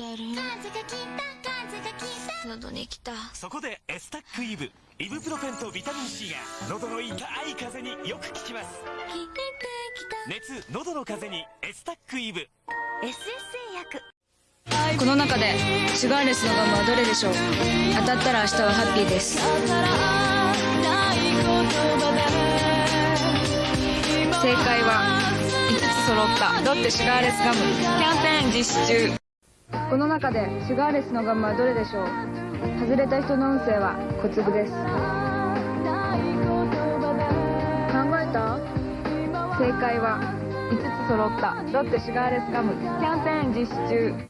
てある喉にきた。そこでエスタックイブ。イブプロフェンとビタミン C が喉の痛い風邪によく効きます。聞いてき熱喉の風邪にエスタックイブ。SS 薬。この中でシュガーレスのガムはどれでしょう。当たったら明日はハッピーです。正解は5つ揃った。ロッテシュガーレスガム。キャンペーン実施中この中でシュガーレスのガムはどれでしょう？外れた人の運勢は小粒です。考えた？正解は5つ揃った。ロッテシュガーレスガムキャンペーン実施中